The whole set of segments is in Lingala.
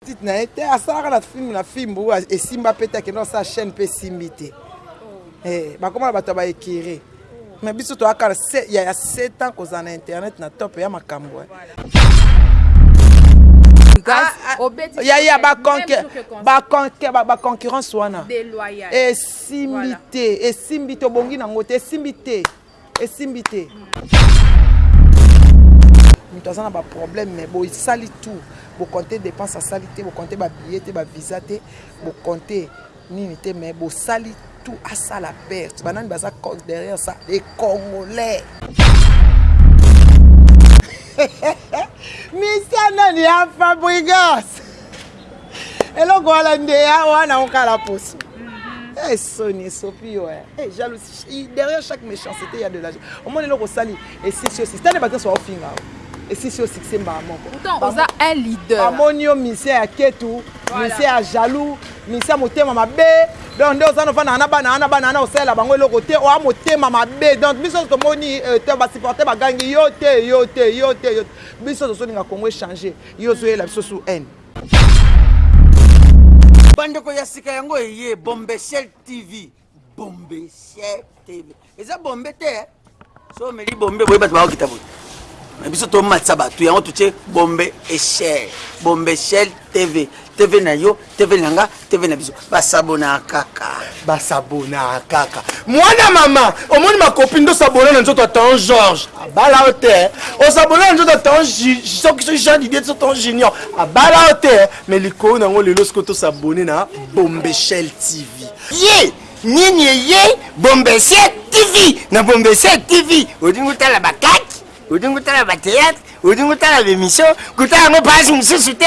Petite na ye te asalaka na film na fimbu esimba pe te akenda kosala chaîne pe esimbi te oh. eh, bakoma na bato ya baekire oh. me biso toyaka ya ya 7 ans kozala na internet na top ya makambo eh. ah, ah, ya ya baconcurrence wana esimbi te esimbi te obongi nango te esimbi te esimbi te moto aza na baproblème mais bosali tout bocompte dépense asali te bocompte babillet te bavisa te bocompte nini te mais bosali tout asala perte banani baza derrière ça les congolais misa nani ya fabrigas eloko wana nde ya wana okala poso eh, soni esopi yo eh. eh, jalousie derrière chaque méchanceté ya de la omoni eloko osali esisi yo sistane bato nyonso baofinga yo esisi yo succès mbaa moko oza un leader bamoni yo misien ya ketu misien ya jaloux misien motema mabe donc nde oza nofanda na bana wana bana wana osalela bango eloko te oya motema mabe donc biso nyonso tomoni euh, te basupporte bagangi yo te yo te yo te biso tozolinga kongo echange Yo ozo yela biso sous haine. Bandeko ya sika yango eye Bombeshell TV. Bombeshell TV. Eza bombe te. Eh? So meli bombe boye bato bakokita boye. Na biso tomatisa bato yango totie bombe echelle. Bombeshell TV. TV na yo TV na nga, TV na biso. Ba s'abonna kaka. Ba s'abonna kaka. Mwana mama, omoni ma copine do s'abonna na nzoto Tonton Georges. Abala o te. O s'abonna na nzoto Tonton soki soki Jean Didier to Tonton Junior. Abala o te. Mais likolo na ngo lelo siko to s'abonner na Bombeshell TV. Ye, nini ye Bombeshell TV na Bombeshell TV. Odingo tala ba kaki, odingo tala ba théâtre, odingo tala ba émission, kutala ngo page mosusu te.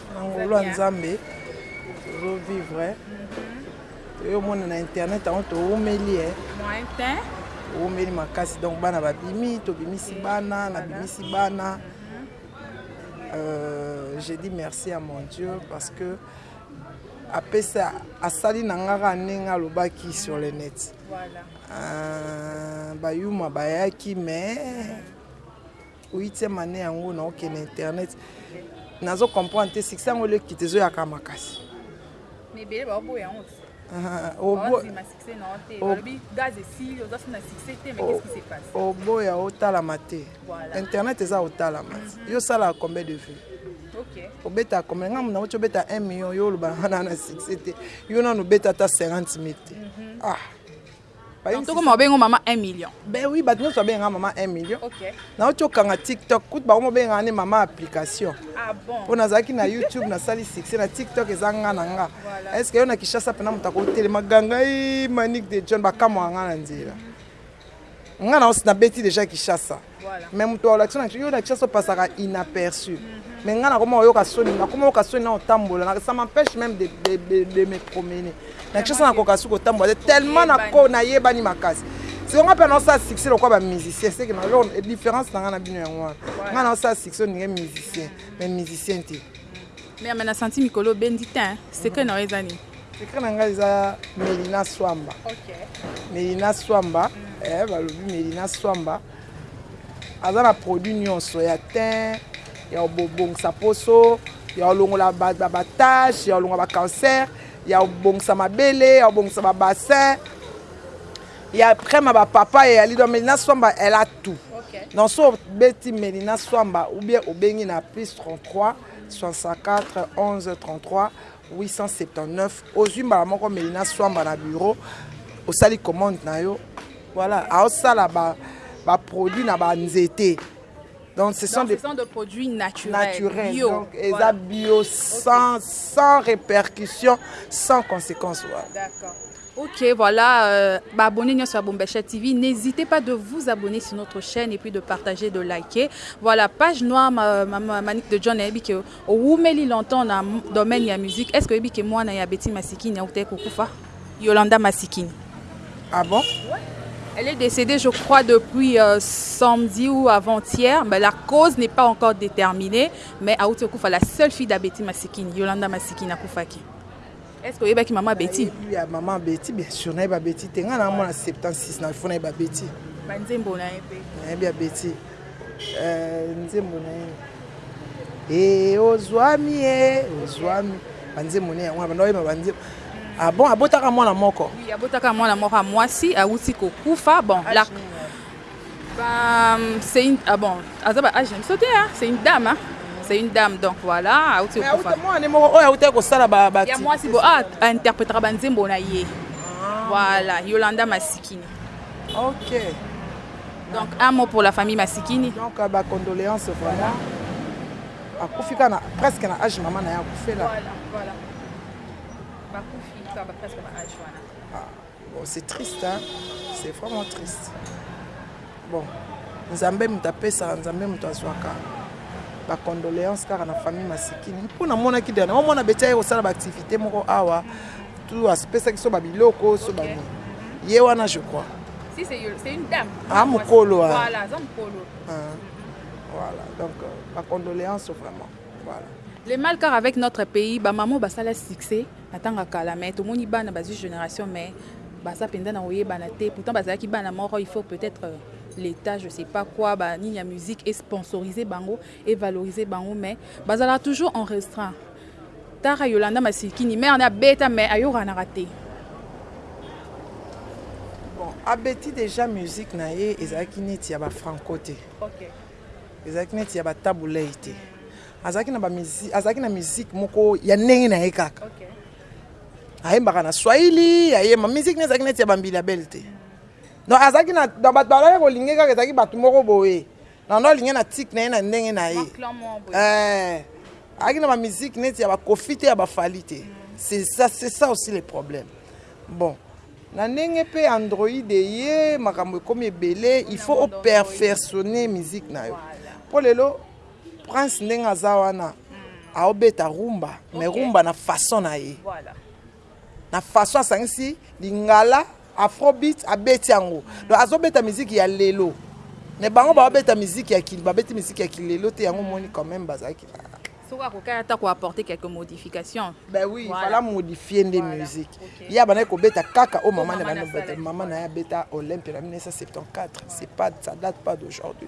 Na ngolu ya nzambe tozo vivre toye omona na internet yango towumeli eh. Moyen tein. Towumeli makasi donc bana babimi tobimisi bana nabimisi bana euh, j'ai dit merci à mon Dieu parce que apesa asali na nga kaka ndenge alobaki sur le net voilà. euh, bayuma bayaki mais Huitième annee yango na okende internet nazo comprendre te succès yango eleki te ezoyaka makasi mais bele ba oboya yango oboya otalama te internet eza otalama mhm. yo osalaka combien de vue obeta combien ngambo na oti obeta 1 million yo olobaka nana na succès te yo nano obeta ata 50 mille te mhm. ah Ba toko ma bengo mama 1 million. Ben oui bato nionso ba benga mama 1 million. OK. Na oti okanga tiktok kutu bango ba benga ne mama application. Ah bon. Po na zalaki na youtube na sali succès na tiktok eza nga na nga. Est ce que yo na Kinshasa pena moto ako telema ganga eeh manick de John ba kamwa nga na nzela. Nga na beti dejà Kinshasa. mais moto ya relation na biso yo na chance opasaka inaperçu mais ngai nakoma oyoka soni nakoma oyoka soni na otambola na ça m'empêche même de, de, de, de me promener na chance nakoka soki kotambola te tellement nako nayebani makasi siko ngai mpe naosala succès lokola bamusicien seke na lor différence na ngai na bino yango wana ngai naosala succès oninge musicien mais musicien te mais na santi mikolo obendi te secret na yo eza nini Secret na nga eza Melina Swamba. Melina Swamba, eh balobi Melina Swamba aza na produit nionso ya teint, ya kobongisa poso, ya kolongola ba taches, ya kolongola ba cancers, ya kobongisa mabele, ya kobongisa ba bassins, ya crème ya ba papa et ya li. Donc Melina Swamba elle a tout. Donc soki obeti Melina Swamba ou bien obengi na plus 33 64 11 33 879 ozui mbala moko meli na swamba na bureau osali commande na yo voilà aosala ba ba produits na ba nzete donc ce sont, donc, des, ce sont des produits naturels, naturels bio donc eza voilà. bio sans okay. sans répercussion sans conséquence voilà. d'accord Ok, voilà, euh, bah, abonnez-nous sur Bombacha TV. N'hésitez pas de vous abonner sur notre chaîne et puis de partager, de liker. Voilà, page noire, ma, ma, ma, Manique de John Ebi, que Owumeli longtemps na domaine ya musique est ce que oyebi ke muana ya Betty Masikini awutaki kokufa? Yolanda Masikini ah bon? Ouais elle est decedee je crois depuis samedi ou avant hier mais la cause n'est pas encore determinee mais awuti kokufa la seule fille da Betty Masikini Yolanda Masikini akufaki. Est-ce que oyebaki maman Betty? Nayebi ya maman Betty bien sûr nayebi ya Betty te nga na mwana 76 na faut nayebi ya Betty. Ba nzembo na ye pe. Nayebi ya Betty. Euh nzembo na ye. Eh ozwami eh ozwami. Ba nzembo ne yango banda oyeba ba nzembo. Ah bon abotaka mwana moko? Oui abotaka mwana moko ya mwasi awuti kokufa bon la Ba c'est une ah bon aza ba age na biso te hein c'est une dame hein c'est une dame donc voilà auti Mais auta mwana ne moko oyo auta kosala ba ba ya mwasi bo a interpretaka ba nzembo na ye voilà Yolanda Masikini ok donc un mot pour la famille Masikini donc ba condoléances vraiment akufi kaka na presque na age mama na ye akufela voilà voilà bakufi kaka presque na age wana Bon c'est triste hein c'est vraiment triste bon nzambe moto apesaka nzambe moto azwaka ba condoléances kaka na famille masikini mpo namonaki dana yango mwana beti aye kosala baactivité moko awa tu apesaki so babiloko so bani ye wana je crois si c'est c'est une dame ah mukolo ah. voilà aza mukolo ah. voilà donc euh, ba condoléances vraiment voilà le mal car avec notre pays ba maman basala succès Atanga kala mais tomoni bana bazui generation mais baza penza na koyebana te pourtant bazalaki bana moko il faut peut etre l'etat je sais pas quoi ba nini ya musique et sponsorise bango et valorise bango mais bazalaka toujours en restreint tara yolanda masikini mère na beta mais ayokanaka te bon abeti déjà musique na ye ezalaki neti ya ba franco te okay. ezalaki neti ya ba tabulei te azalaki na bamizi azalaki na miziki moko ya ndenge na ye kaka okay. ayembaka na swahili ayemba miziki ne ezalaki neti ya bambili ya bele te donc azalaki na bato balaki kolinge kaka ezalaki bato moko boye nando alinge na tike na ye na ndenge na ye eh, ayaki na bamiziki neti ya bakofi te ya bafali te c'est ça, ça aussi le problème bon na ndenge mpe android eye makambo ekomi ebele il faut operfectionne miziki na yo mpo lelo Prince ndenge aza wana aobeta rumba mais rumba na façon na ye na façon asangisi lingala afrobeat abeti yango donc azobeta miziki ya lelo mais bango baobeta miziki ya kili babeti miziki ya kilelo te yango omoni quand même bazalaki na soki akokaki ata koapporte quelque modification ben oui voilà. fala modifie nde voilà. musique okay. ye abandaki kobeta kaka oyo mama na mama na ye abeta olympe na 1974 c'est pas ça date pas d'aujourd'hui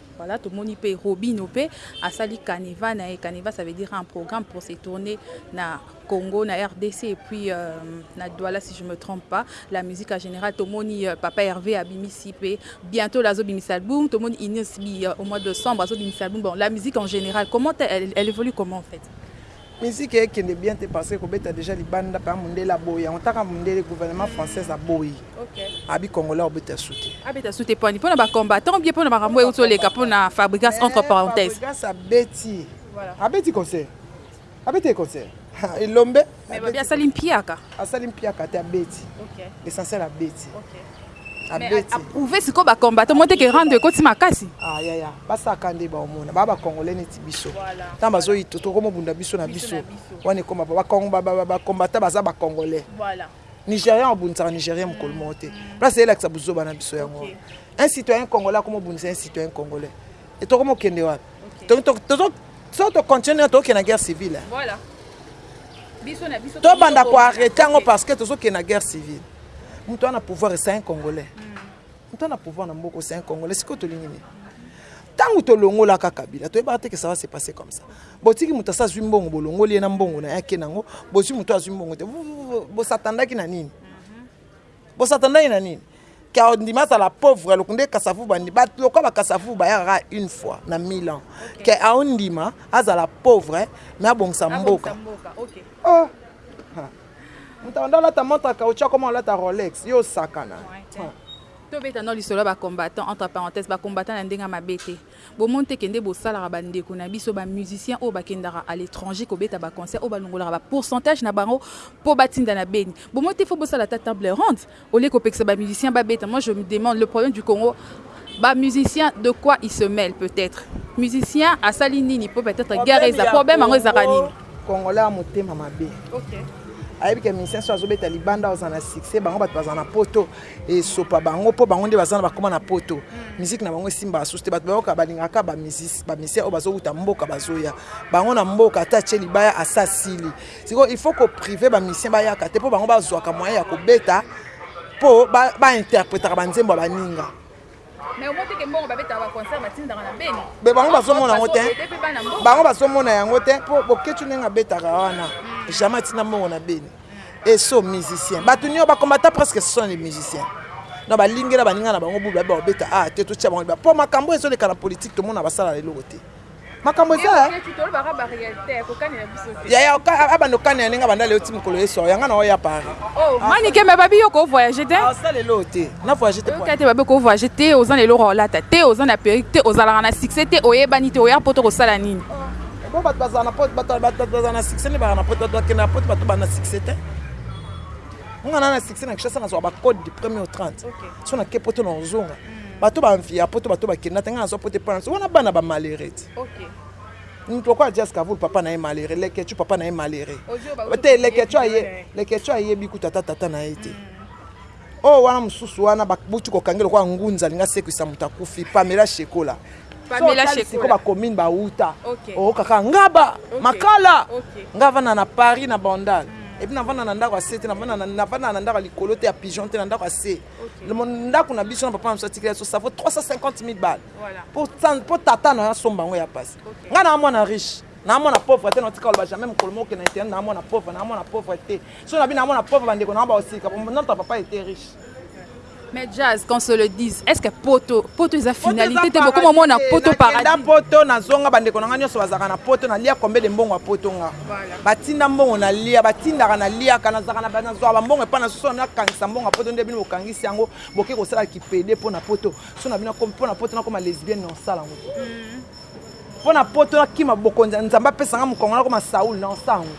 Voilà tomoni pe robino pe asali caneva na ye caneva ça veut dire un programme pour se tourner na Congo na rdc et puis na Douala si je me trompe pas la musique en general tomoni papa Herve abimisi pe bientot la azo bimisa album tomoni Ines bi au mois de décembre azo bimisa album bon la musique en general comment elle, elle évolue comment en fait Musique ekende bien te parce que kobeta dejà libanda pa mundele aboyi yango ta ka mundele gouvernement française aboyi abi congolais abeta su te abeta su te pwani pona ba combattants bien pona makambo ewuti oleka pona fabrigas entre parenthèse fabrigas abeti abeti concert abeti ye concert elombe mais babi asali mpiaka asali mpiaka te abeti essentiel abeti abeti prouver siko ba combattant mote ke rando ekoti makasi ah ya ya basa kande ba omona ba ba congolais neti biso tant bazo yito toko mobunda biso na biso wana ekoma ba kong ba ba ba combattant baza ba congolais voilà nigerian obundisaka nigerian mokolo moko te place elakisa buzoba na biso yango un citoyen congolais akomobundisa un citoyen congolais Et toko mo kende wapi? Okay. To to to so to continuer to kende na guerre civile. Hein? Voilà. Biso na biso to banda ko arrêter yango okay. parce que to so kende na guerre civile. Mutu ana pouvoir c'est un congolais. Mm. Mutu ana pouvoir na mboko c'est un congolais. Siko to lingi nini? ntango tolongolaka kabila toyebaka te ke ça va se passer comme ça botiki moto asi azwi mbongo bolongoli ye na mbongo na ye ake nango bozwi moto azwi mbongo te bosatandaki na nini Bosatanaki na nini? Car ndima azala pauvre aloku nde kasavubu andi ba lokola ba kasavubu bayaka kaka une fois na 1000 ans que ao ndima azala pauvre mais abongisa mboka oh moto anda alata montre caoutchouc akoma alata rolex yo osakana tobeta no lisolo ya ba combattant entre parenthèse ba combattant na ndenge ya mabe te Bomon te ke nde bosalaka ba ndeko na biso ba musiciens oyo bakendaka à l'etranger kobeta ba concerts oyo balongolaka ba pourcentages na bango po batinda na Beni? Bomon te faut bosala ata table ronde au lieu kopekisa ba musiciens babeta? Moi je me demande le problème du Congo ba musiciens de quoi ils se mele peut etre musiciens asali nini po peut etre guerre eza problème yango ezalaka nini? Congolais ya motema mabe ayebi ke musiciens soki azobeta libanda akozala na succès bango batu bazala na poto. esopa bango po bango nde baza na bakoma na poto musique na bango esimbaka susu te bato bayoka balingaka kaka bamisien oyo bazowuta mboka bazoya bango na mboka ata atie libaya asa asili sikoyo il faut ko prive bamisien bayaka te mpo bango bazwaka moyen ya kobeta mpo bainterpretaka banzembo ya baninga Mais omoni te ke mbongo babetaka ba concert batindaka na Beni? Mais bango bazomona yango te. Bango bazomona yango te po Boketshu ndenge abetaka wana hmm. jamais atinda mbongo na Beni. Hmm. Et so musicien. Bato nyo ba combattant presque ce sont les musiciens. Donc balingela baninga na bango bulu babe babeta ah te totia bango liba. Po makambo ezoleka na politique tomona basala eloko te. makambo eza yaya abanda okani ya ndenge abanda leo ti mokolo yesu awa yanga na oya paris oh, manike me babi yo kovoyage te asa ah, lelo te na voyage te te babi kovoyage te oza na eloko olata te oza na perike te ozalaka na succès te oyebani te oya poto kosala nini po bato bazala na poto bato bazala na succès nde baka na poto bato bakende na poto bato bana na succès te nga na na succès na kishasa nazwa bacode du premier au 30 so nake poto na ozonga bato ba envie ya poto bato bakenda te ngai nazwa poto epai na biso wana bana ba malheureux te okay. moto lokola jas kavul papa na ye malheureux lekechu papa na ye malheureux te lekechu aye lekechu ayebi kuta ata tata na ye te mm. oyo oh, wana mosusu wana babuti kokange lokola ngunza alingi asekwisa moto akufi pamela shekola siko bacommune bauta okaka oh, ngaba makala nga avanda na paris na bandal hmm. epuis navanda na ndako ya se te navanda na ndako ya likolo te ya pigeon te na ndako ya se ndako na biso na papa na biso atikela biso savo 350 000 bale mpo tata na yo asomba yango ya mpasi ngai na mwana riche na mwana pauvre te natika oloba jamais mokolo moko okenda internet na mwana pauvre na mwana pauvre te so na bino na mwana pauvre bandeko na baosilika notre papa était riche Mais jazz, qu'on se le dise, est-ce que poto, poto eza finalité te bokoma mona poto paradis. Na poto na zonga bande konanga nyoso bazaka na poto na lia combien de mbongo a poto nga. Batinda mbongo na lia batindaka na liaka nazaka na bana zwa ba mbongo epa na sona na kangisa mbongo ya poto nde bino bokangisi yango boke kosala ki pede mpo na poto sona bino akomi mpo na poto na koma lesbienne na osala yango mpo na poto na kima bokonzi ya nzambe apesa nga mokongo na koma saul na osala yango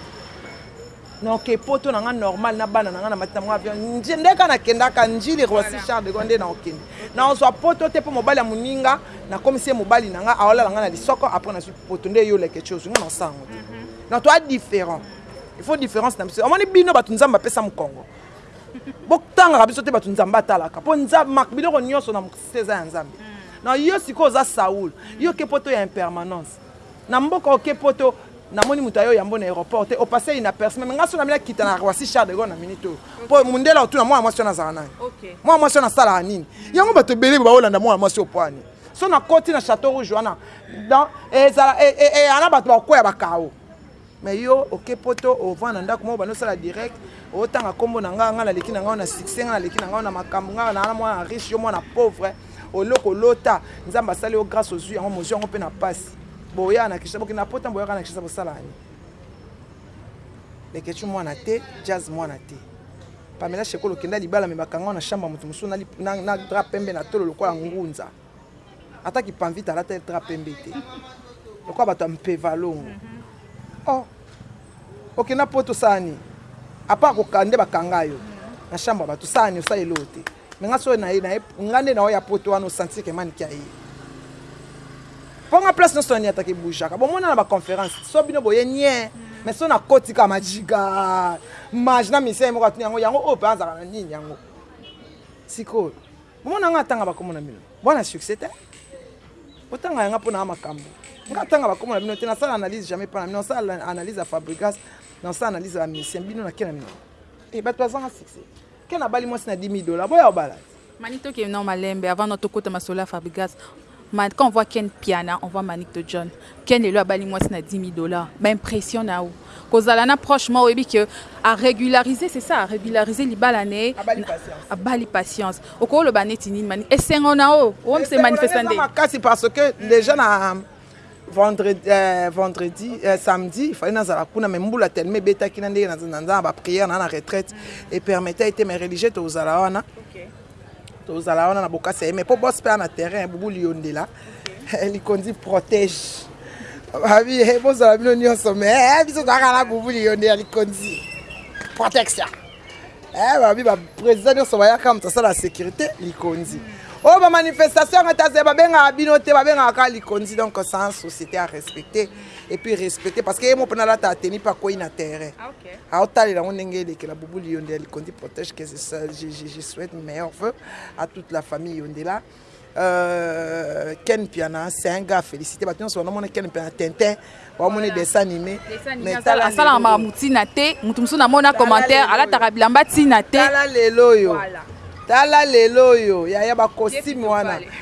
na oke poto na nga normal na bana na nga na mati na mwa avion ndeka na kendaka njili rosi charles de gonde na okende na ozwa poto te mpo mobali ya moninga nakomisi ye mobali na nga aolala nga na lisoko apres nazwi poto nde yo leketio ozwi nga na osala yango na toa différent il faut différence na biso omoni bino bato nzambe apesa mokongo botangaka biso te bato nzambe atalaka mpo biloko nyonso na mokisisa eza ya nzambe na yo sikoyo oza saul yo oke poto ya impermanence na mboka oke poto namoni moto ayo yambo na aéroport te opase inaperce meme ngai so nameli akita na roissy charles de gaulle na minute oyo mpo mondela otuna mwana mwasi wana azala nani mwana mwasi wana asalaka nini yango bato ebele baolanda mwana mwasi opo ani so nakoti na chateau rouge wana donc ezala e, e, e, ana bato bakoya bakao me yo oke poto ovanda na ndako moko bando osala direct otanga nkombo na ngai ngai naleki na ngai na succès ngai naleki na ngai na makambo ngai na mwana riche yo mwana pauvre oloko olota nzambe asali yo grâce ozwi yango mozwi yango mpe na mpasi boya na kisa bokenda pota boyaka na kisa bosala ani leketsu mwana te jazz mwana te pamela shekolo okenda libala me bakanga na shamba moto mosusu na, na, na dra pembe na tolo lokola ngunza Ata ki pamvita alata eltra pembe te lokola bato ya mpeva longo oh okenda na poto osala nini apart kokala nde bakanga yo na chambre ya bato osala nini osala eloko te mais nga soki naye naye nga nde naoya poto wana osentir ke manike aye mpo nga place nyonso nani ataka ebujaka bomona na baconférence so bino boye nie mais so nakoti kaka majiga mage na misien moko atuni yango yango oyo mpe azalaka na nini yango sikoyo Omona nga tanga ba kombo na bino boa na succès te otanga yanga pona ya makambu nga tanga ba kombo na bino te na sala analyse jamais pona bino na sala analyse ya Fabregas na sala analyse ya musicien bino na kena bino et batu bazanga succès kena bali mwasi na 10000 dollars boya obala Manitoki non malembe avant no tokota masolo ya Fabregas Man quand on voit ken mpiana on voit manick de John ken lelo abali mwasi na 10000 dollars ba impression na yo kozala na proche moko oyebi que a regulariser c'est ça a regulariser libala na ye abali patience okoloba neti nini manick esengo na yo oom se manifesta nde makasi parce que déjà na vendredi, euh, vendredi euh, samedi il fallait nazala kuna mais mbula tellement ebetaki na ndenge naza na ba prière na na retraite et permettait ete mais religieux tozala wana okay. Tozala wana na bokasi ya ye mais po boss pe a na terrain bubu liyondela likonzi protège babi eh, bozala bino nyonso mais eh, biso tozalaka na bubu liyondela likonzi protection eh, babi ba président nyonso bayaka moto asala sécurité likonzi oyo oh, ba manifestation yango ete azali babengaka bino te babengaka kaka likonzi donc sans société à respecter et puis respecter parce que ye moko mpe nalata ateni mpe akwei na terrain aotalela yango ndenge elekela bubuli yonde ya likondi protège que je souhaite meilleur vœu à toute la famille yondela Euh, ken mpiana c'est un gars félicité bato nyonso banamona ken mpiana tintin bamoni dessin animé asalaka makambo ntina te moto mosusu namona commentaire alataka bilamba ntina te tala lelo oyo tala lelo oyo yaya bakosime wana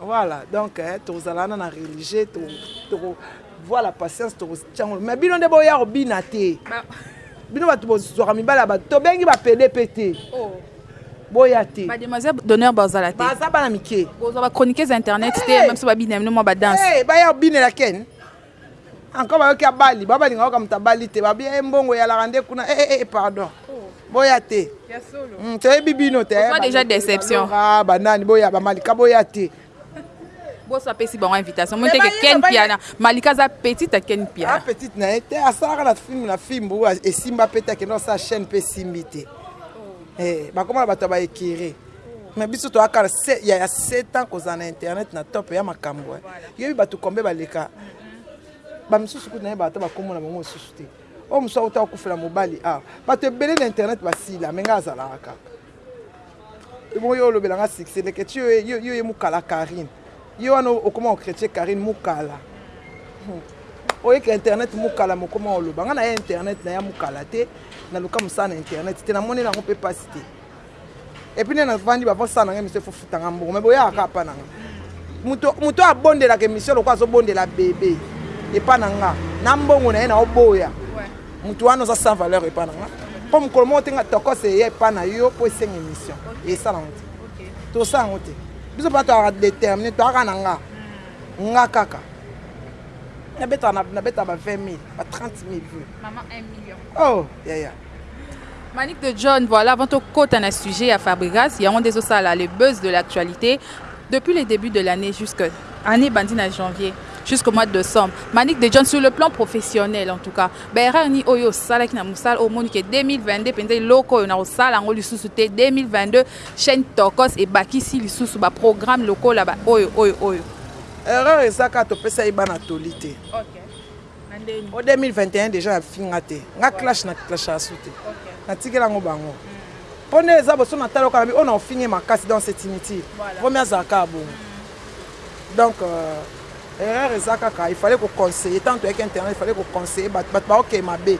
Voilà, donc eh, tozalana na religieux to toko voilà patience toko chango. Mais bino nde boya ko bina te. Bino batu bozwaka mibala ba to bengi ba pede pete. Oh. Boya te. Ba demoiselle d'honneur bazala te. Baza bana mike. Bozwa ba chroniqueuses internet te, même si ba bina mino mwa ba danse. Eh, baya bina la ken. Encore bayoki abali ba balinga kaka moto abali te babi eh mbongo eyalaka nde kuna eh eh pardon boya te hmm, toyebi bino te eh, déjà déception ah banani boya ba malika boya te boso apesi bango invitation mo teke ken piana malika aza petite ya ken piana ah, petite na ye te asalaka na filme na fimbu esimba mpe te akenda osala chaîne mpe esimbi te oh. eh, bakoma na bato ya baekire Mais biso to akala se ya 7 ans kozala na internet na top ya makambo. Eh. Yebi bato kombe baleka. Ba misusu kutu na yeba ata bakomo na bango susu te. Oyo mususu auta kufela mobali ah. Bato ebele na internet basila menga azalaka kaka. Ebongo yo olobela nga succès leke ti yo yo ye mukala Karine. Yo wana okoma okretie Karine mukala. Hmm. oyeke internet mukala mokoma oloba nga na ya internet na ya mukala te naluka mosala na internet te namonela yango mpe mpasi te et puis nde navandi avant sala nanga emission faut futa nga mbongo mais boyaka kaka pa nanga moto moto abondelaka emission lokola azobondela bebe epa na nga na mbongo na ye naoboya moto wana oza sans valeur epa na nga mpo mokolo moko te nga tokose eya epa na yo mpo esenga émission esala yango te tosala yango te biso mpenza toyaka déterminé toyaka na nga nga kaka nabetaka nabetaka ba 20 000 ba 30 000 vues oh yaya yeah, yeah. Manick de John voilà avant to kota na sujet ya Fabregas yango nde ezo sala le buzz de l'actualité depuis le début de l'année jusque année bandi na janvier jusqu'au mois de décembre Manick de John sur le plan professionnel en tout cas ba erreur ni oyo osalaki na musala au moni que 2022 penza eloko oyo na kosala yango lisusu te 2022 chaîne Tokos et bakisi lisusu ba programme lokola ba oyo oyo oyo erreur ezaka topesa ye bana toli te okay. o 2021 dejà na finga te nga clash na clasha su te na tikela ngo bango po nde eza boso na tala oka na bi ona ofinge makasi donc c'est inutile vomi azala kaka bongo donc euh, erreur eza kaka il fallait ko conseiller tant toyaki internet il fallait ko conseiller bato bato baokee mabe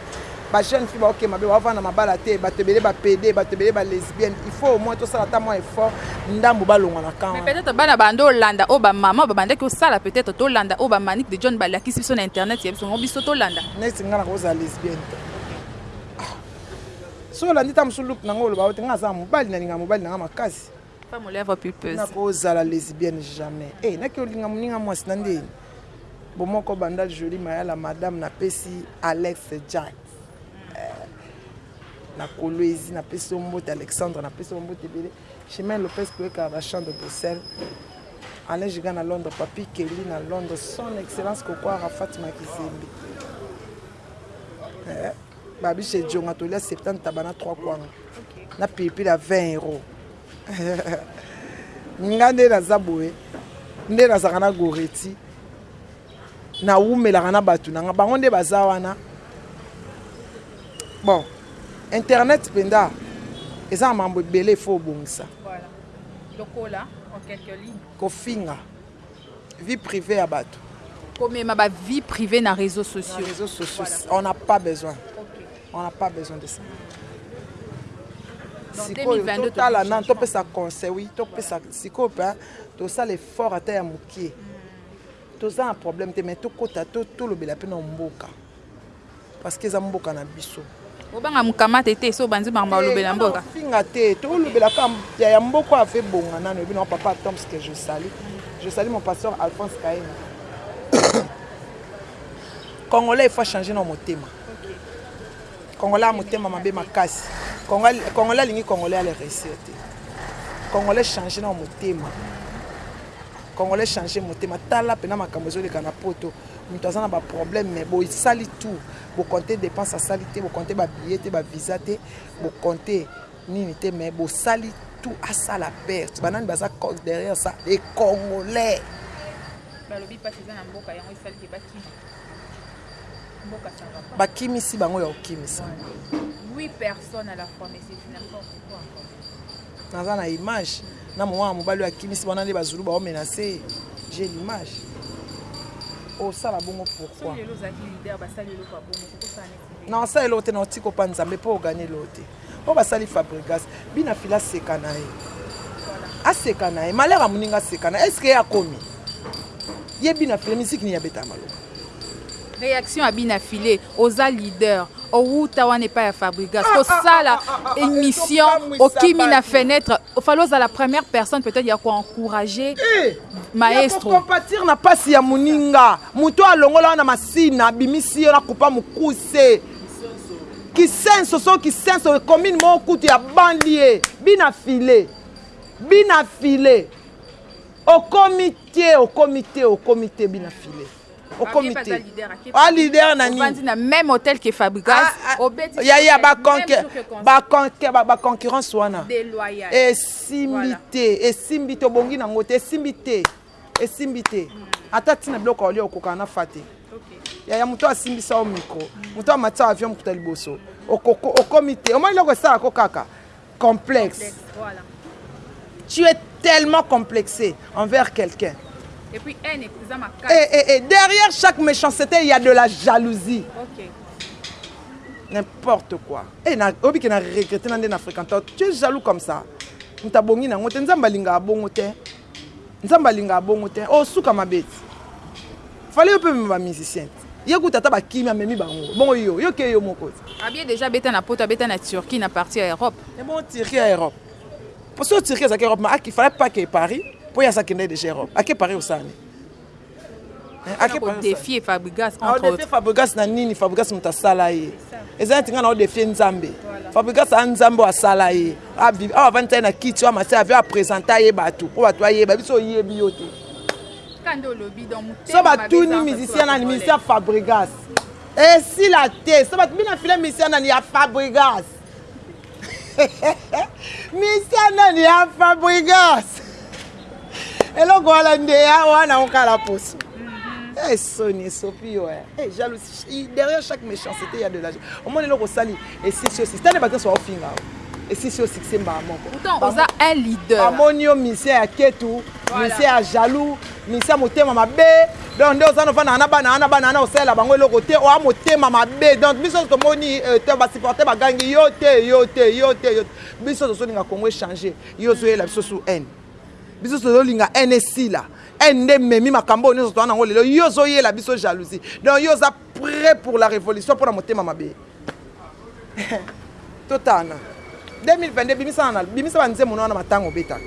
Ba jeune fille baoke mabe ba vanda na mabala te batu ebele ba pede batu ebele ba lesbienne il faut au moins tosala ata mwa effort ndambu balongwa na camp wana. Mais peut-etre bana bande olanda oyo ba maman ba bandaki osala peut-etre tolanda oyo ba manick de John ba lakisi biso na internet ya biso yango biso tolanda. Neti nga nakoki kozala lesbienne te ah soki olandi ta mosusu look na nga oloba yo te nga naza na mobali na linga mobali na nga makasi. Femme au lèvre pulpeuse. Nako zala lesbienne jamais. Eh naki olinga muninga mwasi na nde bomoko bandal jolie mayala madame na pesi Alex Jack eh, na kolwezi na pesi yo mbote Alexandre na pesi yo mbote ebele chemin Lopez koyeka ba champ de Bruxelles Alain Giga na Londres Papi Kelly na Londres son excellence Koko Arafat Makizembe eh, babiche djonga tolia 70 tabana 3 kwanga na pilipili ya 20 euro nga nde naza boye nde nazalaka na goreti nawumelaka na bato na nga bango nde baza wana bon internet mpenza eza na mambo ebele efo obongisa lokola en quelque ligne kofinga vie privée ya bato komema ba vie privée na réseaux sociaux na réseaux sociaux on n'a pas besoin okay. On a pas besoin de ça. sikoyo totala nanu topesa conseil oui topesa sikoyo mpe tosala effort ata ya moke toza na problème te mais tokota tolobela mpe na mboka parce que eza mboka na biso obanga mokamate te so obanzi bango balobela eh, mboka finga te tolobela ka ya mboka afe bonga nano ebi na papa tom ce que je sali je sali mon pasteur alphonse kaina congolais il faut changer na motema Congolais ya motema mabe makasi. Congolais alingi congolais ale reussir te. Congolais change nao motema. Congolais change motema. Tala pena makambo ezo leka na poto. Moto aza na ba problème mais bo sali tout. Bo compte depense asali te, bo compte ba billet te, ba visa te, bo compte nini te mais bo sali tout asala perte. Ba nani baza derrière ça? Les congolais. Balobi pasi eza na mboka yango esali ke bakima. Bakimisi bango ya kokimisa. Naza na image na mwana mobali oyo akimisi wana nde bazulu bao menace ye. J'ai l'image. Osala bongo pourquoi? Na osala eloko te na otika opa nzambe po o gagne eloko te oyo ba sali fabrigas bina fila aseka na ye aseka na ye malheur ya muninga aseka na est ce que ye akomi ye bina fila musique nini abetaka maloba reaction ya bina file oza leader owuta wana epai ya fabrigas ah, kosala ah, ah, émission okimi na fenêtre ofali ozala première personne peut-être ya koencourage eh! maestro ya compatir na pasi ya muninga muto alongola wana masina abimisi yo na kupa mukuse kisenso so kisenso commune moko kutu ya banlie bina file bina file okomi te okomi te okomi te bina file okomi te a leader na nini na même hôtel que Fabregas ah, ah, obeti ya ya ba ba ba ba concurrence wana esimbi te esimbi te obongi na ngote esimbi te esimbi te hmm. ata tina biloko olia okokana na fate ya ya moto asimbisa o micro moto amati avion mokuta liboso okomi te omoni eloko esalako kaka Complexe voilà tu es tellement complexe envers quelqu'un et puis haine eza makasi et, eh, et, eh, et eh, derrière chaque méchanceté il y a de la jalousie okay. n'importe quoi et na obi que na regretter na nde na fréquenter tu es jaloux comme ça mutabongi na ngote nzambe alinga abongo te Nzambe alingaka bongo tein oh suka mabe fallait yo pe omema ba musiciens ye kutu ata ba kimi amemi bango bongo yo yo ke yo moko te. Fabie dejà abeta na poto abeta na Turquie na partie ya Europe. Ebongo Turquie ya Europe po soki Turquie ezalaki Europe ma aki fallait pas ake Paris po ye asi akendaki dejà Europe ake Paris kosala nini. Aza ko defier Fabrigas entre autres. Ao defier Fabrigas na nini? Fabrigas moto asala ye. Eza neti nga nao defier Nzambe. Fabrigas a Nzambe oyo asala ye. Awa avandi taye na kiti oyo amasi avion a presenta ye bato. Po bato ayeba biso oyebi yo te. So batuni musicien nani? Musicien Fabrigas. Esila te. So batuni bino na filet musicien nani? Ya Fabrigas. misia nani ya fabrigas eloko wana nde ya wana okala poso eh, soni esopi yo eh. eh, jalousie derrière chaque méchanceté ya de la omoni eloko osali esisi osi stane bato nyonso baofinga yo esisi osikise mbala moko oza un leader bamoni yo misie ya ketu misie ya jaloux Misia motema mabe donc nde oza nofandaka na bana wana bana wana osalela bango eloko te oa motema mabe donc biso tomoni euh, to basupporte bagangi yo te yo te yo te yo biso tozolinga congo echange yo ozoyela biso su haine biso tozolinga haine esila haine nde memi makambo oyo nyonso toa nango lelo yo ozoyela biso jalousie donc yo oza prêt pour la révolution mpo na motema mabe Totana 2022 bimisa na na bimisa ba nzembo na wana matanga obetaka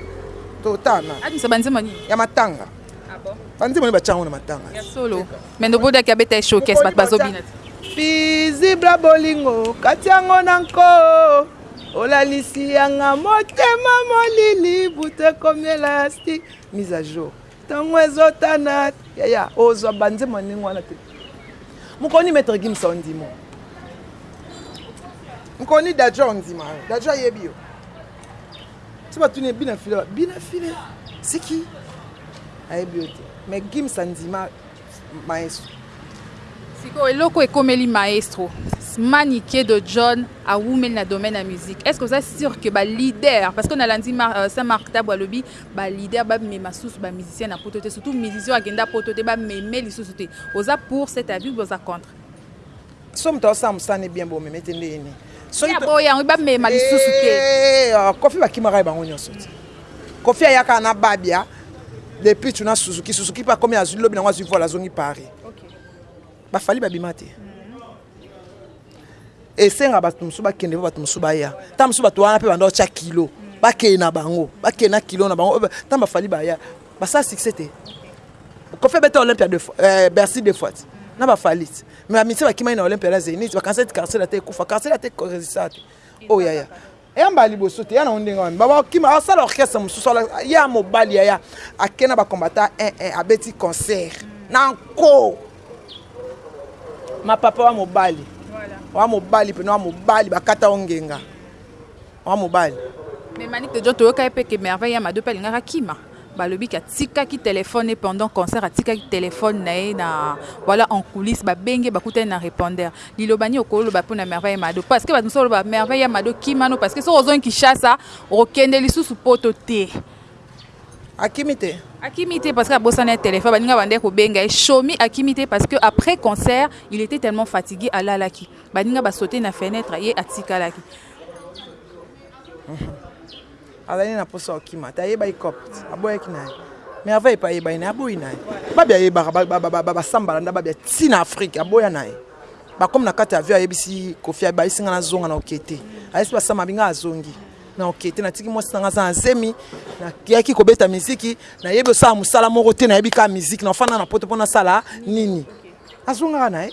totana. Abimisa ba nzembo nini? Ya matanga. Ah bon? Ba nzembo ni batiango na matanga. Ya solo. Mais nobodaki abeta ye showcase bato bazobina te. Pizibla bolingo katiango na nko olalisi yanga motema molili butu ekomi elastique mise à jour. Tango ezo tana yaya ozwa ba nzembo ya ndenge wana te mokoni maitre Gims ondimo mokoni dadjo ondima yo dadjo ayebi yo so batuni bina file bina file siki ayebi yo te mais Gims andima maestro. Sikoyo eloko ekomeli maestro Manicke de John awumeli na domaine ya musique est-ce que oza sûr que ba leader parce que nalandi Mar, euh, Saint Marc Tabu alobi ba leader bamema susu ba musicien na poto te surtout musicien akenda poto te bameme lisusu te oza pour cet avis ou oza contre soki moto azosala mosala ne bien bomeme te ndenge nini soki yango bamema lisusu te eh, ah, kofi bakimaka ye bango nyonso te kofi ayaka na babia depuis tuna suzuki suzuki mpe akomi azwi lobi nango azwi voile azongi paris bafali babima te mhm. esenga bato mosusu bakende mpo bato mosusu baya ntango mosusu bato wana mpe banda otya kilo bakei na bango bakei na kilo na bango ntango bafali baya Basala succès te. Koffi abeta Olympia deux fois, euh, Bercy deux fois. Na ba Falit. Mais amitié bakimaki na Olympia na Zenith, ba cancel Carcel ate kufa. Carcel ate resistance. Oh yaya. Eya mbala liboso te, ya na ndenge wana. Baba kima asala orchestre mosusu, ya mobali yaya akena ba combattant 1 1 abeti concert. Na nko. Ma papa wa mobali. Wa mobali pena wa mobali bakata ongenga. Maman mobali. Mais Manick de John toyoka ye pe que Merveille ya Mado pe alingaka akima. Balobi que atikaki telephone naye pendant concert atikaki telephone naye na voilà en coulisse babengi ye bakutani na repondeur. Liloba nini okoloba pona Merveille ya Mado parce que batu mosusu baloba Merveille ya Mado kima no parce que soki ozongi Kinshasa okokende lisusu poto te. Akimi te? Akimi te parce que abosani ya telephone baninga babandaki kobenga ye Shomi akimi te parce que après concert il etait tellement fatigue alalaki baninga ba sauter na fenetre ye atikalaki. azali na mposa okima te ayebaki copt aboyaki na ye merveille mpe ayebaki na ye aboyi na ye babi ayebaka basambala nda babi ti na afrike aboya na ye bakomi na kati ya avion ayebisi kofi abayisi ngai nazonga na oke te ayebisi basamba binga azongi na oke te natiki mwasi na ngai aza na zemi nayaki kobeta miziki nayebi osala mosala moko te nayebi kaka miziki na ofanda na poto mpo nasala nini azongaka na ye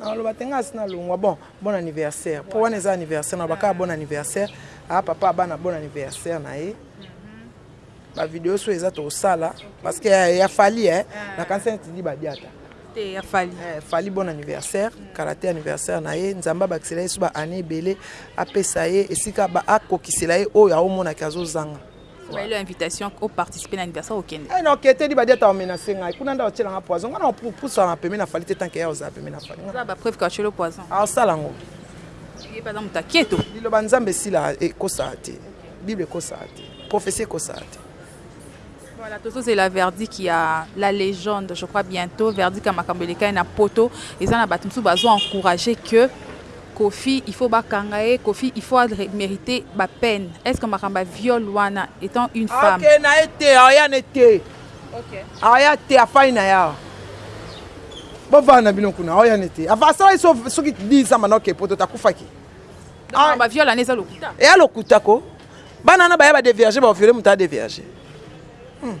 naloba te ngai asi nalongwa bon bon anniversaire mpo wana eza anniversaire naloba kaka bon anniversaire aa ah, papa abana bon anniversaire na ye bavideo so eza tosala parce que eh, ya fali eh, ah. nakanisa neti di badiata te ya fali eh, fali bon anniversaire kala te anniversaire na ye nzambe abakisela ye so baannée ebele apesa ye esika akokisela ye oyo aomonaki azozanga Bayelo invitation au participer na anniversaire okende. Eh non kete di badi ata menacer ngai. Kuna nda otiela nga poison. Ngana pour pour ça na peme na falite tant que ya oza peme na falite. Za ba preuve ka chelo poison. Ah sala ngo. Ye pas muta keto. Lilo ba nzambe sila e ko sa te. Bible ko sa te. Prophétie ko sa te. Voilà, Tozo c'est la verdict qui a la légende, je crois bientôt verdict à Makambeleka et na poto et ça na batumsu bazo encourager que Koffi il faut ba kanga ye koffi il faut a merite ba peine est ce que makambo ya viol wana etant une femme. Akende naye te aya ne te aya te afandi naye awa bovanda na bino kuna aya ne te asalaki soki 10 ans banda oke poto te akufaki ba viol wana eza lokuta eya lokuta ko bana wana baya ba devierge ba viole moto a devierge hmm.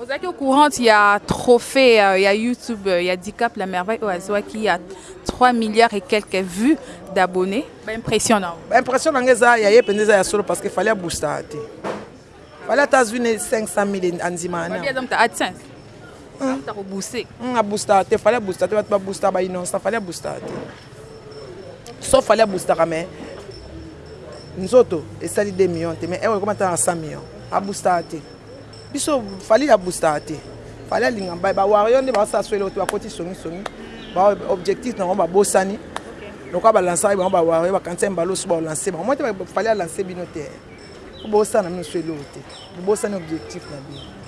Ozalaki au courant ya trophee ya YouTube ya Dicap la merveille oyo azwaki ya 3 milliards et quelques vues d'abonnes ba impression na yo? Ba impression na nga eza ya ye penza eza ya solo parce que fallait abustaka te fallait ata azwi ne 500000 andimaka na yango ta AdSense ta ko booster nga booster te fallait booster te bato ba booster ba innocent fallait booster te sauf fallait booster mais nzoto esali 2 millions te mais ewa ekoma ta na 100 millions abooster te Biso fally a boostaka te fally alinga baye ba warrior nde basala so eloko te bakoti songi songi ba objectif na bango babosani lokola ba lancaki bango ba warrior bakanisaki mbala osuba olance bango mote fally alance bino te bosala na bino so eloko te bobosani objectif na bino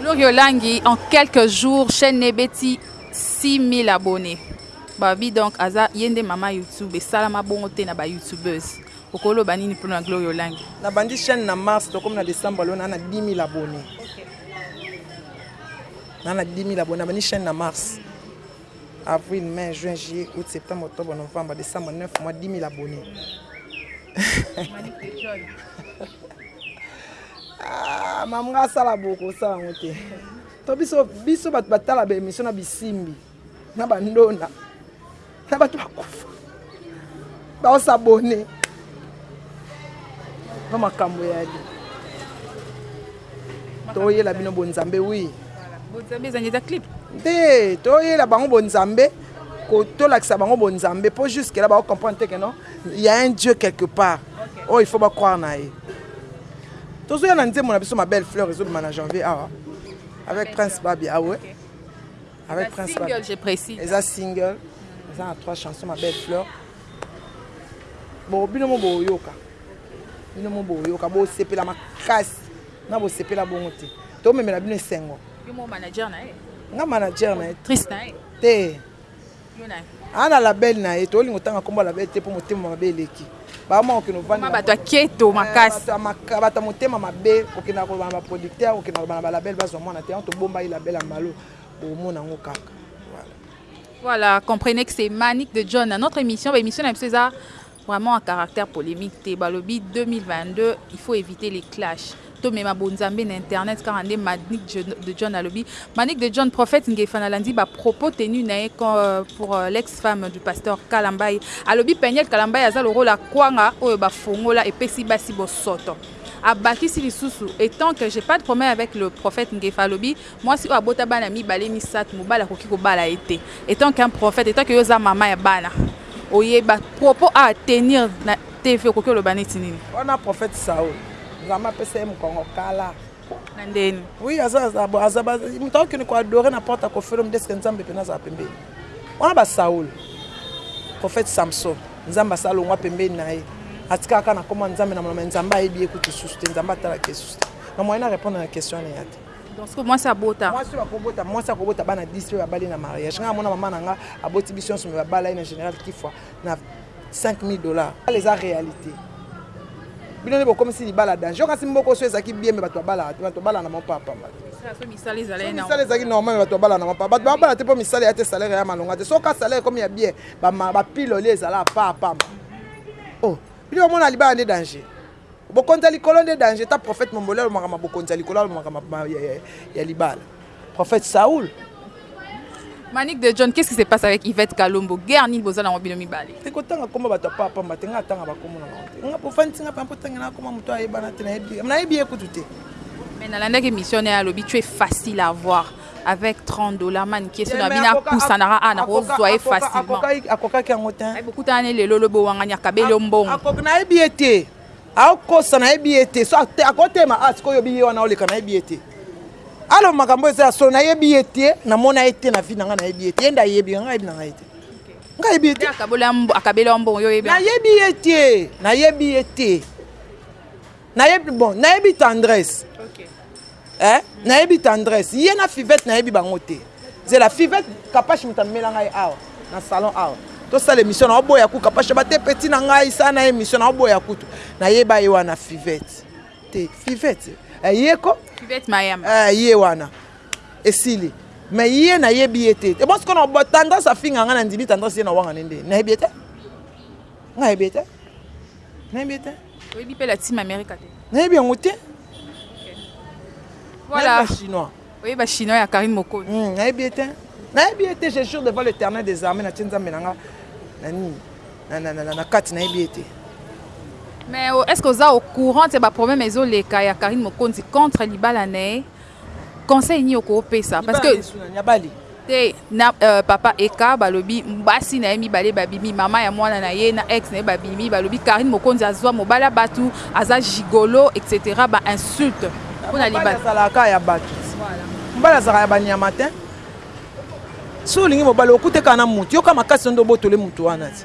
Gloria Olangi en quelques jours chaîne ebeti 6000 abonnés babi donc aza ye nde mama youtube esalama bongo te na ba youtubeuse Oko loba nini po na gloria olangi. Na bandi chaine na mars tokomi na decembre lelo na na 10000 abonne na na 10000 abonne na bandi chaine na mars avril mai juin juillet aout septembre octobre novembre decembre 9 mois 10000 abonne ah, mamga asala boko osala yango te to biso biso bato batala ba emission na bisimbi na ba ndona na bato bakufa baosabone na makambo ya li toyela bino bonzambe wi bonzambe ezangi eza clip te toyela bango bonzambe tolakisa bango bonzambe mpo jusque là baocomprendre te keno ya un dieu quelque part oyo oh, il faut bacroire na ye tozoya na nzembo na biso ma belle fleur ezobima na janvier awa ah, avec prince babi awe ah, okay. Avec Prince Single, je précise. Eza single. Eza na trois chansons, ma belle fleur. Bon, bino mo boyoka. Bino mo boyoka. Bo sepela makasi. Na bo sepela bongo te. To memela bino esengo. Yo mo manager na ye. Nga manager na ye. Triste na ye. Te. Yo na ye. Ana ah, label na ye. To olingo tanga kombo label te po motema mabe eleki. Bama okino vanda. Ma bato aketo eh, makasi. Bato motema mabe okina ko ba producteur, okina ko ba label bazo mwana te. On to bomba ye label ya malo. bokomona yango kaka Voilà, comprenez que c'est Manic de John. Dans notre émission, l'émission bah, c'est vraiment un caractère polémique. Balobi 2022, il faut éviter les clashs. To mema bonzambe na internet car ande Manic de John alobi. Manic de John prophète ngefa na landi ba propos tenus na euh, pour euh, l'ex-femme du pasteur Kalambay. Alobi Peniel Kalambay aza le rôle à kwanga oyo ba fongola et pesi basi bosoto. abakisi lisusu etant que j'ai pas de problème avec le prophète ngefa alobi Mwasi oyo abota bana mibale misatu mobali akoki kobala ye te etant qu'un prophète etant que yo oza maman ya bana oye ba propos a tenir na TV okoki oloba neti nini? Wana prophète Saul nzambe apesa ye mukongo kala. Na ndenge nini? Oui aza aza ba mutu akende ko adorer na porte ya koffi olomide est ce que nzambe pena azala pembeni? Wana ba Saul prophète Samson nzambe asi alongua pembeni na ye atikala kaka na kombo ya nzambe na munoko mais nzambe ayebi ye kutu lisusu te nzambe atalaka ye lisusu te na moyen na repondre na question wana eya te. Donc siko mwasi abota. Mwasi oyo akobota, mwasi akobota bana 10 oyo abali na mariage. Nga mona mama na nga aboti biso nso me babala ye na général Kifwa na 5000 dollars. Ala eza réalité. Bino nde bokomisi libala danger. Kasi mboko so ezaki bien me bato babala, bato babala na mapa pamba. So misala ezalaki na. Misala ezalaki normal me bato babala na mapa. Bato babala te po misala ya te salaire ya malonga te. So ka salaire comme ya bien, ba ba pilole ezala pa pamba. Oh, bino bomona libala nde danger. Bokonzi ya likolo nde danger ta prophète momboli alomaka ma bokonzi ya likolo alomaka ma ya libala prophète Saul. Manick de John, qu'est-ce qui se passe avec Yvette Kalombo Guerre nini boza nango bino mibale Te kotanga kombo bato ya papa mba te nga atanga bakombo na bango te. Nga pofandisi nga pampo tangela akoma moto ayebana te nayebi ye kutu te. Mais nalandaki émission na ye alobi tu es facile à voir. avec 30 dollars man qui est na bina pousa na a na ko zwa e facilement akokaki yango te ay bokutana ne lelo lobo wanga nya kabele mbongo akok na yebi ete akosa na yebi ete so akotema a ah, sikoyo biye wana oleka na yebi ete alo makambo eza ya solo na yebi ete namona ye te na vie na ngai na yebi ete yenda yebi ngai yebi na ngai te ngai yebi ete akabela mbongo yo yebi na yebi ete na yebi ete Nayebi bon, nayebi tendresse. Okay. Eh, nayebi tendresse. Ye na Fivette nayebi bango te. Zela Fivette kapashi mutamela ngai awa na salon awa. tosala émission na oboya kuka pasha bate petit na ngai sa na émission na oboya kutu nayeba ye wana fivette te fivette eh, ye ko fivette mayamba eh, ye wana esili mais ye nayebi ye te ebonsi eh, kona tendance afinga ngai nandimi tendance ye na wangane nde nayebi ye te ngai nayebi ye te nayebi ye te Oyebi pe la team America te? Nayebi yango te. Voilà. Nayebi ba chinois. Oyebi ba chinois ya Karine Mokolo? Hmm, nayebi te. Nayebi te, je jure devant l'Éternel des armées na tie Nzambe na nga. Na nini? Na na na na kati nayebi te. Mais oh, est-ce que oza au courant ya ba problème ezo leka ya Karine Mokonzi contre libala na ye? Conseil nini okopesa parce que te na euh, papa Eka balobi basi na ye mibale babimi mama ya mwana na ye na ex na ye babimi balobi Karine Mokonzi azwa mobala batu aza gigolo etc ba insulte mpona libala azalaka ya batu mobala azalaka ya banyama te so olingi mobala okuteka na mutu yoka makasi nde obotole mutu wana ti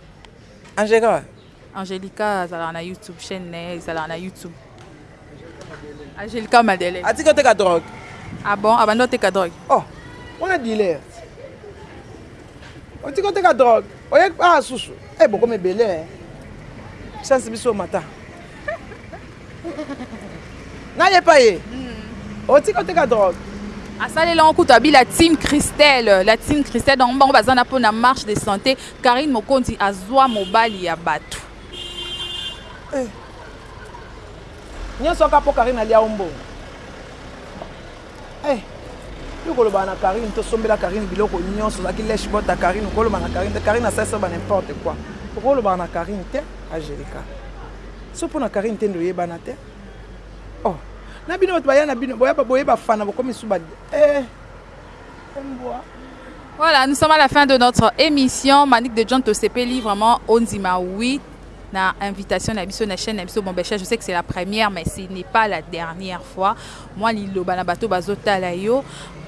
Angelica wapi? Angelica azalaka na YouTube chaîne na ye ezalaka na YouTube. Angelica Madeleine. Atiki oteka drogue. Ah bon, abandi oteka drogue. Oh, wana dealer. Otiki oteka drogue. Oye ah susu. Eh boko mebele. Chance biso mata. nayepa ye hmm. otika oteka drogue asali lango kutu abi la team christelle la team christelle donc bango baza na mpona marche de santé karine mokonzi azwa mobali ya bato eh. nyonso aka mpo karine alia ombongo Eh, yo koloba na Karine, to sombela Karine biloko nyonso, zaki lèche bota Karine, koloba na Karine, Karine a sasa ba n'importe quoi. Koloba na Karine te, Angelica. So pona Karine te ndo yeba na te. Oh, na bino bato baya na bino, boya ba boye ba fana bokomi suba. Eh. Mbwa. Voilà, nous sommes à la fin de notre émission. Manique de John Tosepeli, vraiment, Onzima, oui, na invitation na biso na chaîne na biso bon Bellechasse je sais que c'est la première mais ce n'est pas la dernière fois moi liloba na bato bazotala yo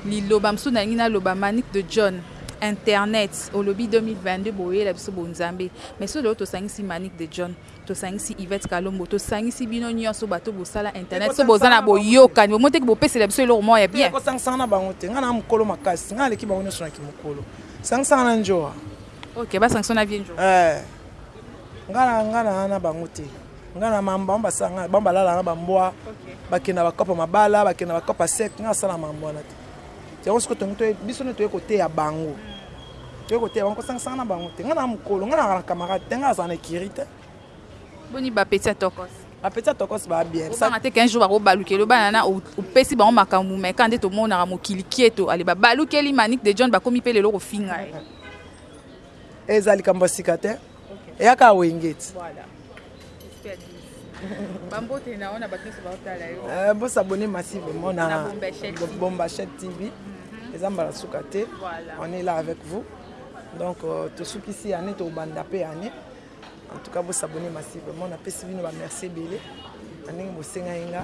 liloba mosusu nalingi naloba manique de john internet olobi 2022 boyela biso bonzambe mais so lelo tosangisi manique de john tosangisi ivette kalombo tosangisi bino nyonso bato bosala internet so boza na boyokani bomoi teke bopesela biso eloko moko ya bien kosangisanga na bango te ngai na mokolo makasi ngai aleki bango nyonso na kimokolo sangisanga na njoa ok basangisa na vie njoa eh. Nga na nga na na bango te nga na mambo bango basala nga bango balala na bambwa bakenda bakopa mabala bakenda bakopa sec nga asala mambo wana te yango soki tongi to biso nde toye koteya bango toye koteya bango kosangisanga na bango te nga na mokolo nga na camarade te nga azala na ekiri te boni bapeti ya tokos bapeti ya tokos baa bien osanga te qu'un jour bakobalukeli obana na opesi bango makambo me kaka nde tomonaka mokili kieto ale babalukeli manik de john bakomi mpe lelo kofinga ye Eza likambo ya sika te. Eya kaka wenge ti. Voilà. Bambote na ona bato nyonso baotala yo. Eh, bo s'abonner massivement na Bombachette TV. Mhm. Eza mbala suka te. On est là avec vous. Donc euh, tosukisi année tobanda pe année. En tout cas, vous abonnez massivement. On a fait bino ba merci belé. Aningi bosenga inga.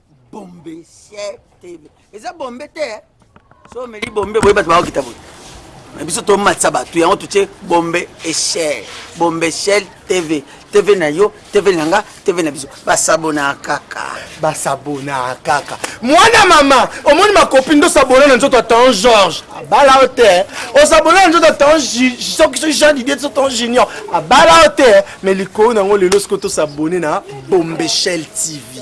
bombe siete eza bombe te eh? so omeli bombe boye bato bakokita boye na biso tomatisa bato yango totie bombe echel bombe echel tv tv na yo tv na nga tv na biso basabona kaka basabona kaka mwana mama omoni makopi nde osabona na nzoto atan george abala yo te eh? osabona na nzoto atan soki soki jean didie so tan junior abala yo te eh? mais likolo na yango lelo soki tosabone na bombechel tv